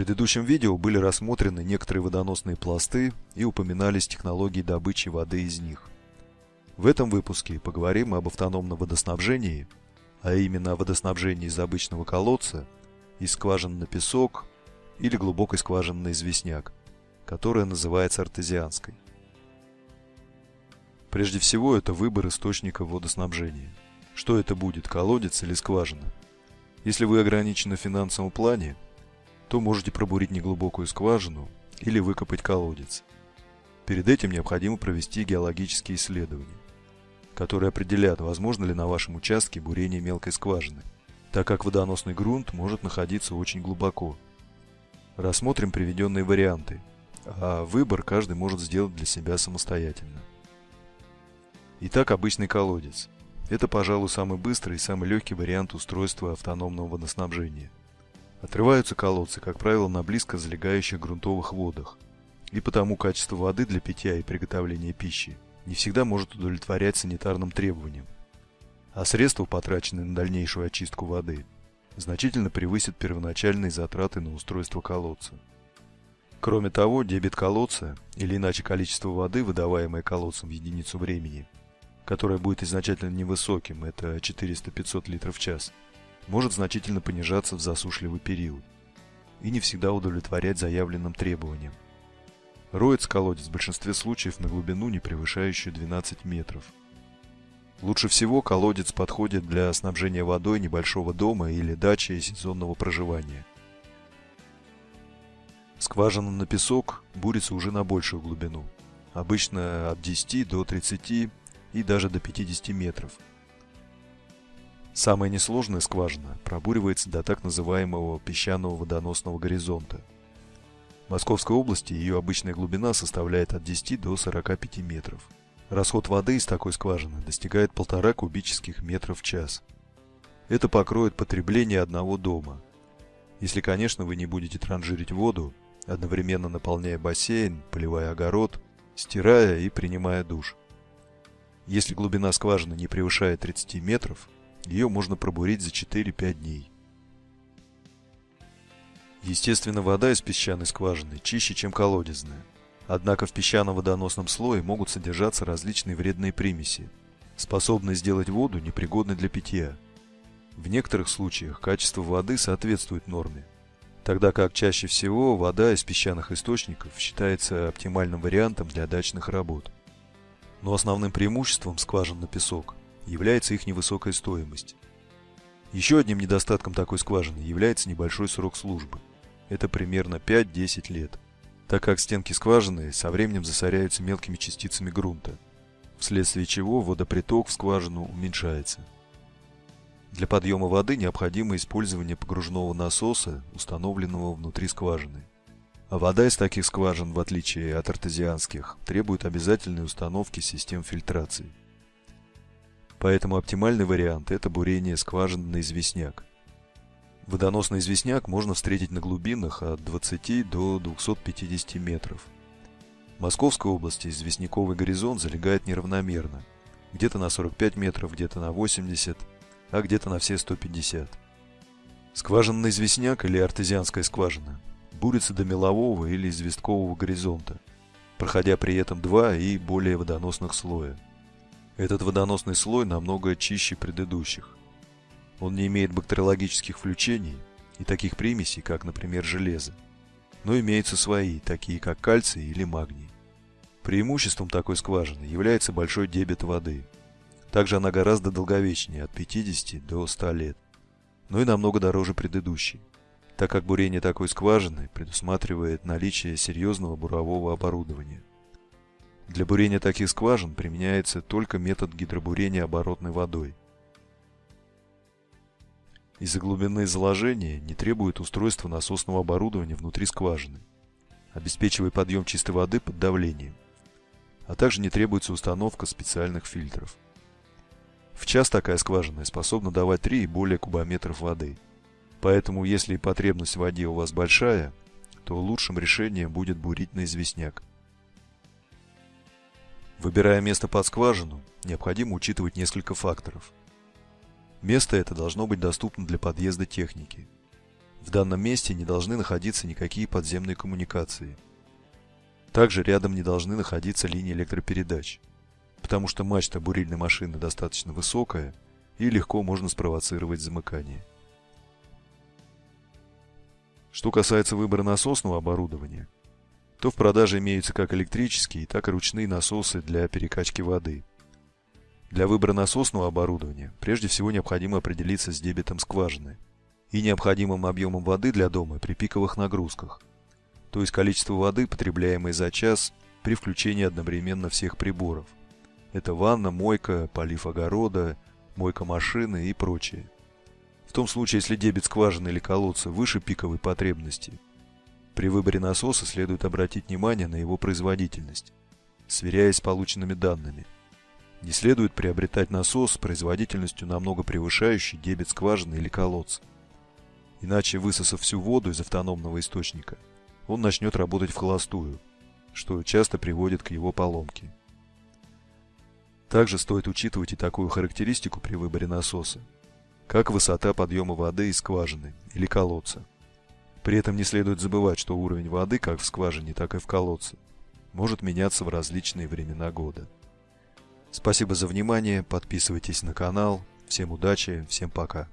предыдущем видео были рассмотрены некоторые водоносные пласты и упоминались технологии добычи воды из них. В этом выпуске поговорим об автономном водоснабжении, а именно о водоснабжении из обычного колодца, из скважины на песок или глубокой скважины на известняк, которая называется артезианской. Прежде всего, это выбор источника водоснабжения. Что это будет, колодец или скважина? Если вы ограничены в финансовом плане, то можете пробурить неглубокую скважину или выкопать колодец. Перед этим необходимо провести геологические исследования, которые определят, возможно ли на вашем участке бурение мелкой скважины, так как водоносный грунт может находиться очень глубоко. Рассмотрим приведенные варианты, а выбор каждый может сделать для себя самостоятельно. Итак, обычный колодец. Это, пожалуй, самый быстрый и самый легкий вариант устройства автономного водоснабжения – Отрываются колодцы, как правило, на близко залегающих грунтовых водах, и потому качество воды для питья и приготовления пищи не всегда может удовлетворять санитарным требованиям, а средства, потраченные на дальнейшую очистку воды, значительно превысят первоначальные затраты на устройство колодца. Кроме того, дебит колодца, или иначе количество воды, выдаваемое колодцем в единицу времени, которое будет изначально невысоким, это 400-500 литров в час – может значительно понижаться в засушливый период и не всегда удовлетворять заявленным требованиям. Роется колодец в большинстве случаев на глубину, не превышающую 12 метров. Лучше всего колодец подходит для снабжения водой небольшого дома или дачи сезонного проживания. Скважина на песок бурится уже на большую глубину, обычно от 10 до 30 и даже до 50 метров – Самая несложная скважина пробуривается до так называемого песчаного водоносного горизонта. В Московской области ее обычная глубина составляет от 10 до 45 метров. Расход воды из такой скважины достигает полтора кубических метров в час. Это покроет потребление одного дома. Если, конечно, вы не будете транжирить воду, одновременно наполняя бассейн, поливая огород, стирая и принимая душ. Если глубина скважины не превышает 30 метров, ее можно пробурить за 4-5 дней. Естественно, вода из песчаной скважины чище, чем колодезная. Однако в песчаном водоносном слое могут содержаться различные вредные примеси, способные сделать воду непригодной для питья. В некоторых случаях качество воды соответствует норме, тогда как чаще всего вода из песчаных источников считается оптимальным вариантом для дачных работ. Но основным преимуществом скважин на песок является их невысокая стоимость. Еще одним недостатком такой скважины является небольшой срок службы. Это примерно 5-10 лет, так как стенки скважины со временем засоряются мелкими частицами грунта, вследствие чего водоприток в скважину уменьшается. Для подъема воды необходимо использование погружного насоса, установленного внутри скважины. А вода из таких скважин, в отличие от артезианских, требует обязательной установки систем фильтрации. Поэтому оптимальный вариант – это бурение скважин на известняк. Водоносный известняк можно встретить на глубинах от 20 до 250 метров. В Московской области известняковый горизонт залегает неравномерно. Где-то на 45 метров, где-то на 80, а где-то на все 150. Скважинный известняк или артезианская скважина бурится до мелового или известкового горизонта, проходя при этом два и более водоносных слоя. Этот водоносный слой намного чище предыдущих. Он не имеет бактериологических включений и таких примесей, как, например, железо. Но имеются свои, такие как кальций или магний. Преимуществом такой скважины является большой дебет воды. Также она гораздо долговечнее, от 50 до 100 лет. Но и намного дороже предыдущей, так как бурение такой скважины предусматривает наличие серьезного бурового оборудования. Для бурения таких скважин применяется только метод гидробурения оборотной водой. Из-за глубины заложения не требует устройства насосного оборудования внутри скважины, обеспечивая подъем чистой воды под давлением, а также не требуется установка специальных фильтров. В час такая скважина способна давать 3 и более кубометров воды. Поэтому, если потребность в воде у вас большая, то лучшим решением будет бурить на известняк. Выбирая место под скважину, необходимо учитывать несколько факторов. Место это должно быть доступно для подъезда техники. В данном месте не должны находиться никакие подземные коммуникации. Также рядом не должны находиться линии электропередач, потому что мачта бурильной машины достаточно высокая и легко можно спровоцировать замыкание. Что касается выбора насосного оборудования, то в продаже имеются как электрические, так и ручные насосы для перекачки воды. Для выбора насосного оборудования прежде всего необходимо определиться с дебетом скважины и необходимым объемом воды для дома при пиковых нагрузках, то есть количество воды, потребляемой за час при включении одновременно всех приборов. Это ванна, мойка, полив огорода, мойка машины и прочее. В том случае, если дебет скважины или колодца выше пиковой потребности, при выборе насоса следует обратить внимание на его производительность, сверяясь с полученными данными. Не следует приобретать насос с производительностью намного превышающей дебет скважины или колодца. Иначе, высосав всю воду из автономного источника, он начнет работать в холостую, что часто приводит к его поломке. Также стоит учитывать и такую характеристику при выборе насоса, как высота подъема воды из скважины или колодца. При этом не следует забывать, что уровень воды как в скважине, так и в колодце может меняться в различные времена года. Спасибо за внимание, подписывайтесь на канал, всем удачи, всем пока.